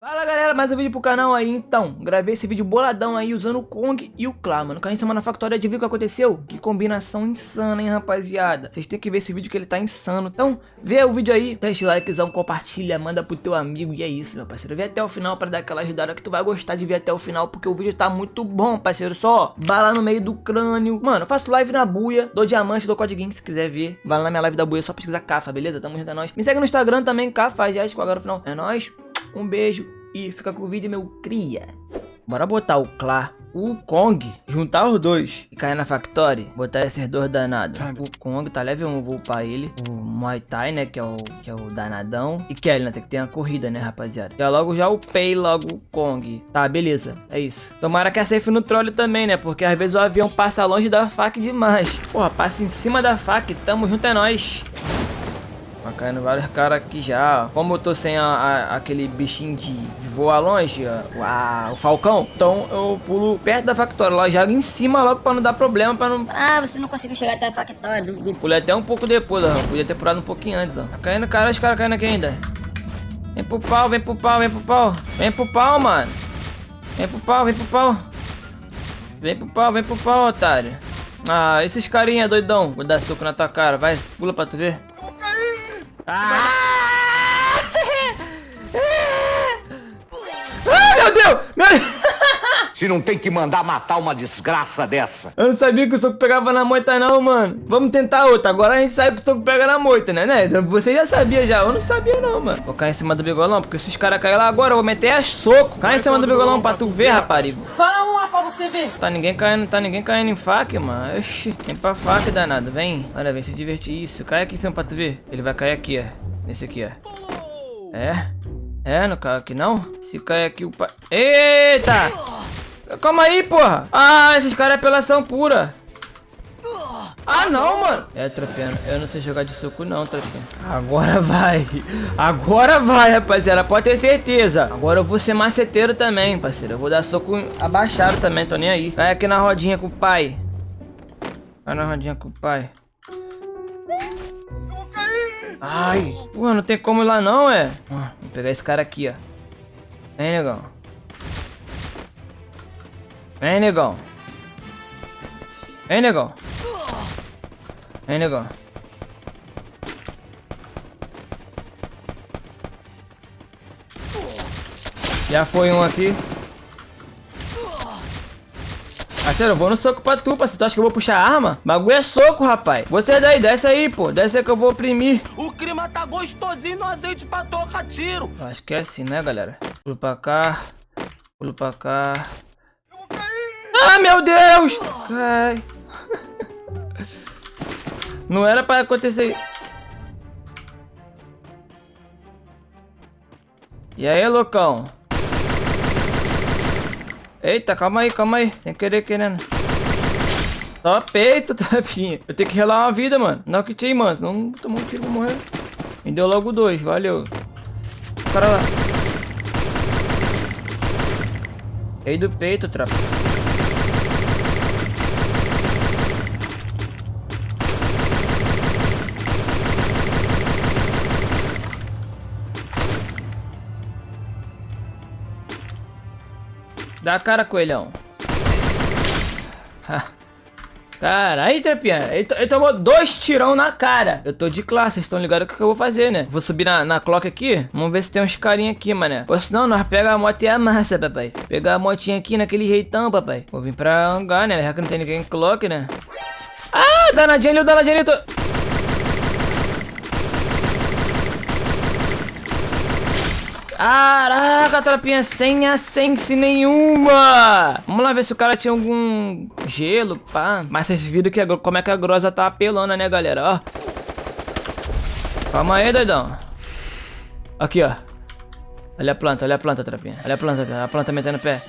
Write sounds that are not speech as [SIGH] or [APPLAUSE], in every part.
Fala galera, mais um vídeo pro canal aí então. Gravei esse vídeo boladão aí usando o Kong e o Clá, mano. Caiu em cima na factória ver o que aconteceu? Que combinação insana, hein rapaziada? Vocês têm que ver esse vídeo que ele tá insano. Então, vê o vídeo aí, deixa o likezão, compartilha, manda pro teu amigo E é isso, meu parceiro, vê até o final pra dar aquela ajudada Que tu vai gostar de ver até o final Porque o vídeo tá muito bom, parceiro. Só bala no meio do crânio. Mano, faço live na buia, dou diamante, dou código se quiser ver. Vai lá na minha live da buia, só pesquisa Cafa, beleza? Tamo junto, é nóis. Me segue no Instagram também, Cafa, já agora no final. É nóis um beijo e fica com o vídeo, meu cria. Bora botar o Clá, o Kong, juntar os dois e cair na Factory, botar esses dois danados. O Kong tá level 1, vou upar ele. O Muay Thai, né, que é o, que é o danadão. E Kelly, né, tem que ter uma corrida, né, rapaziada. Já logo já upei logo o Kong. Tá, beleza, é isso. Tomara que a safe no troll também, né, porque às vezes o avião passa longe da faca demais. Porra, passa em cima da faca, tamo junto, é nóis. Tá caindo vários caras aqui já. Como eu tô sem a, a, aquele bichinho de, de voar longe, ó, o falcão, então eu pulo perto da factória. Lá jogo em cima logo pra não dar problema, pra não... Ah, você não conseguiu chegar até a factória, duvido. Pulei até um pouco depois, ó. Podia ter pulado um pouquinho antes, ó. Tá caindo cara, os caras caindo aqui ainda. Vem pro pau, vem pro pau, vem pro pau. Vem pro pau, mano. Vem pro pau, vem pro pau. Vem pro pau, vem pro pau, otário. Ah, esses carinha doidão. Vou dar soco na tua cara. Vai, pula pra tu ver. Ah! ah, meu Deus! Meu... Se não tem que mandar matar uma desgraça dessa. Eu não sabia que o soco pegava na moita não, mano. Vamos tentar outra. Agora a gente sabe que o soco pega na moita, né? né? Você já sabia já. Eu não sabia não, mano. Vou cair em cima do bigolão, porque se os caras caírem lá agora, eu vou meter a soco. Cai em cima do bigolão pra tu ver, raparigo. Fala você ver. Tá ninguém caindo, tá ninguém caindo em faca, mano. Oxi. Vem pra faca, danado. Vem. Olha, vem se divertir. Isso. Cai aqui em cima pra tu ver. Ele vai cair aqui, ó. Nesse aqui, ó. É? É, não cai aqui não? Se cair aqui o pai... Eita! Calma aí, porra. Ah, esses caras é apelação pura. Ah, não, mano. É, Trapeno. Eu não sei jogar de soco, não, Trapeno. Agora vai. Agora vai, rapaziada. Pode ter certeza. Agora eu vou ser maceteiro também, parceiro. Eu vou dar soco abaixado também. Tô nem aí. Vai aqui na rodinha com o pai. Vai na rodinha com o pai. Ai. Pô, não tem como ir lá não, é. vou pegar esse cara aqui, ó. Vem, negão. Vem, negão. Vem, negão. Vem, negão. Já foi um aqui. Parceiro, eu vou no soco pra tu, parceiro. Tu acha que eu vou puxar arma? Bagulho é soco, rapaz. Você daí, desce aí, pô. Desce aí que eu vou oprimir. O clima tá gostosinho no azeite pra tocar tiro. Acho que é assim, né, galera? Pulo pra cá. Pulo pra cá. Ah, meu Deus! Cai. [LAUGHS] Não era pra acontecer... E aí, loucão? Eita, calma aí, calma aí. Sem querer, querendo. Só peito, [LAUGHS] tapinha. Eu tenho que relar uma vida, mano. Não que tinha, mano. Senão tomou um tiro, vou morrer. Me deu logo dois, valeu. Cara lá. Rei do peito, trapa. Dá a cara, coelhão. Cara, aí, Trapinha, ele, ele, tomou dois tirão na cara. Eu tô de classe, vocês estão ligados o que eu vou fazer, né? Vou subir na, na clock aqui. Vamos ver se tem uns carinha aqui, mané. Ou senão, nós pega a moto e amassa, papai. Pegar a motinha aqui naquele jeitão, papai. Vou vir pra hangar, né? Já que não tem ninguém em clock, né? Ah, danadinho ali, o danadinho ali. Tô... Caraca, tropinha, sem a sense nenhuma. Vamos lá ver se o cara tinha algum gelo, pá. Mas vocês viram que a, como é que a grosa tá apelando, né, galera? Ó. Calma aí, doidão. Aqui, ó. Olha a planta, olha a planta, tropinha. Olha a planta, a planta metendo pé.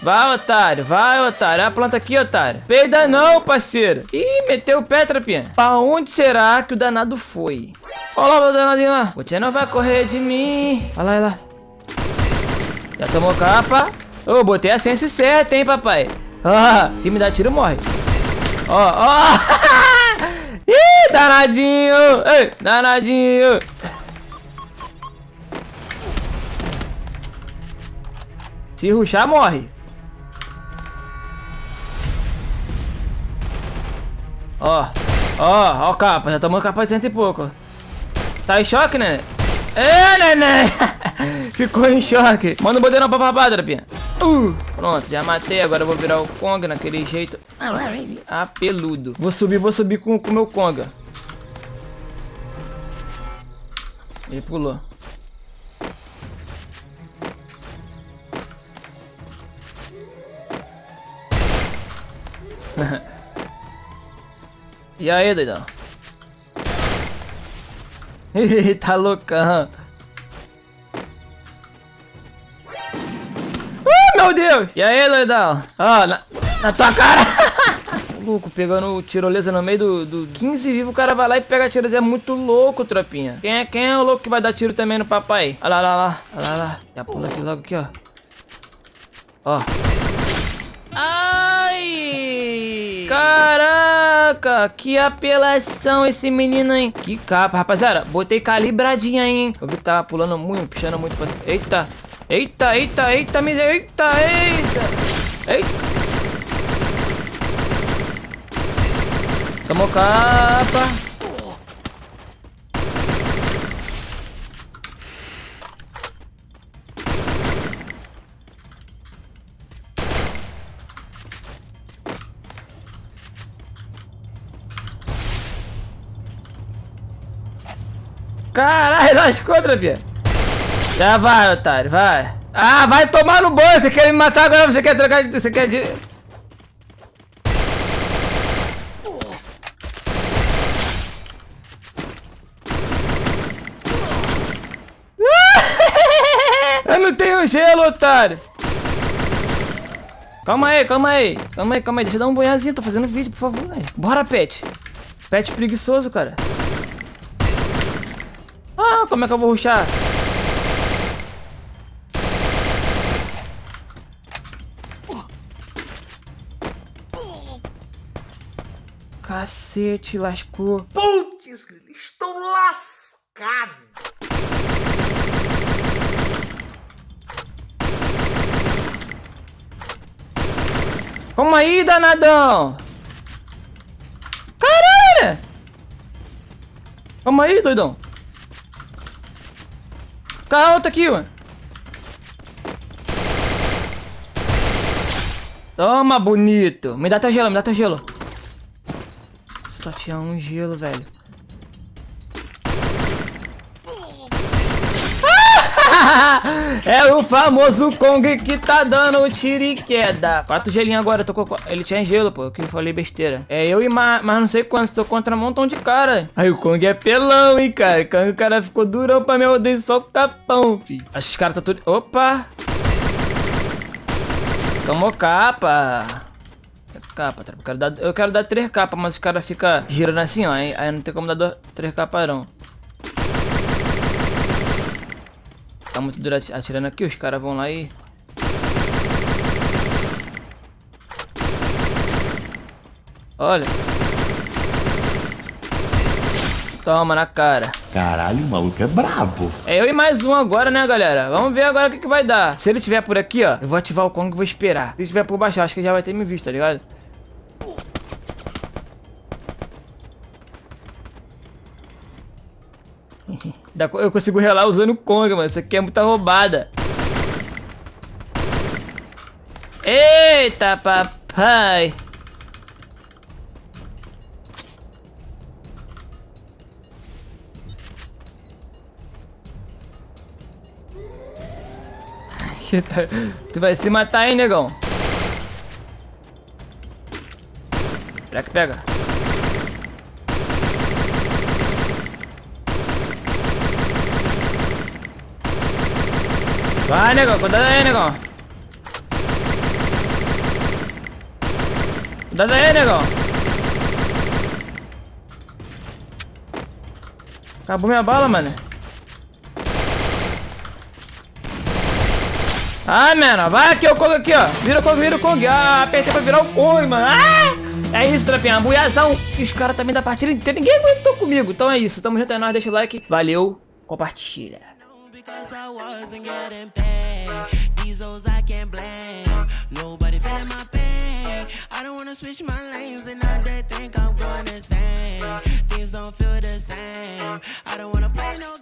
Vai, otário, vai, otário. Olha a planta aqui, otário. Peida não, parceiro. Ih, meteu o pé, trapinha. Pra onde será que o danado foi? Olha lá o danadinho lá. Você não vai correr de mim. Olha lá, olha lá. Já tomou capa. Ô, oh, botei a sense certa, hein, papai. Ah, se me dá tiro, morre. Ó, oh, ó. Oh. [LAUGHS] Ih, danadinho. Ei, danadinho. Se ruxar, morre. Ó, ó, ó capa. Já tomou capa de cento e pouco. Tá em choque, né? É, neném! [LAUGHS] Ficou em choque. Manda o bandeirão pra farpar, Drapinha. Uh, pronto, já matei. Agora eu vou virar o Kong naquele jeito. Ah, peludo. Vou subir, vou subir com o meu Konga. Ele pulou. [LAUGHS] e aí, doidão? Tá loucão. Meu Deus! E aí, doidão? Ó, na, na tua cara! [LAUGHS] louco, pegando tirolesa no meio do, do 15 vivo, o cara vai lá e pega a tirolesa. É muito louco, tropinha. Quem é, quem é o louco que vai dar tiro também no papai? Olha lá, olha lá, olha lá, olha lá. Já pula aqui logo aqui, ó. Ó. Caraca, que apelação esse menino, hein? Que capa, rapaziada. Botei calibradinha hein? Eu vi que tava pulando muito, puxando muito pra... Eita! Eita, eita, eita, miséria. Eita, eita! Eita! Tomou capa. Caralho, [LAUGHS] lascou, Trapinha. Já vai, otário, vai. Ah, vai tomar no banho. Você quer me matar agora? Você quer trocar de... Você quer de... [LAUGHS] Eu não tenho gelo, otário. Calma aí, calma aí. Calma aí, calma aí. Deixa eu dar um banhazinho. Tô fazendo vídeo, por favor. Véio. Bora, pet. Pet preguiçoso, cara. Ah, como é que eu vou ruxar? Cacete, lascou. Putz, estou lascado. Calma aí, danadão. Caralho. Calma aí, doidão. Calma, tá aqui, mano. Toma, bonito. Me dá teu gelo, me dá teu gelo. Só tinha um gelo, velho. É o famoso Kong que tá dando o tiro e queda. Quatro gelinhos agora, tô com... Ele tinha gelo, pô, que eu falei besteira. É eu e mais, mas não sei quantos, tô contra um montão de cara. Aí o Kong é pelão, hein, cara. O cara ficou durão pra me odeio só com capão, fi. Acho que os caras tá tudo... Opa! Tomou capa. Capa, eu quero dar, eu quero dar três capas, mas os caras ficam girando assim, ó. Aí, aí não tem como dar três capas, não. Tá muito duro atirando aqui, os caras vão lá e... Olha. Toma na cara. Caralho, o maluco é brabo. É eu e mais um agora, né, galera? Vamos ver agora o que, que vai dar. Se ele tiver por aqui, ó, eu vou ativar o Kong e vou esperar. Se ele tiver por baixo, acho que já vai ter me visto, tá ligado? Eu consigo relar usando o Kong, mano. Isso aqui é muita roubada. Eita, papai. [LAUGHS] tu vai se matar aí, negão. Será que pega? Vai, negão, cuidado aí, negão. Cuidado aí, negão. Acabou minha bala, mano. Ah, mano, vai aqui, o Kong aqui, ó. Vira o Kong, vira o Kong. Ah, apertei pra virar o Kong, mano. Ah! É isso, trapinha. Buiazão. E os caras também da partida inteira. Ninguém aguentou comigo. Então é isso. Tamo junto, é nóis. Deixa o like. Valeu. Compartilha. because I wasn't getting paid. These hoes I can't blame. Nobody feeling my pain. I don't wanna switch my lanes, and now they think I'm going insane. Things don't feel the same. I don't wanna play no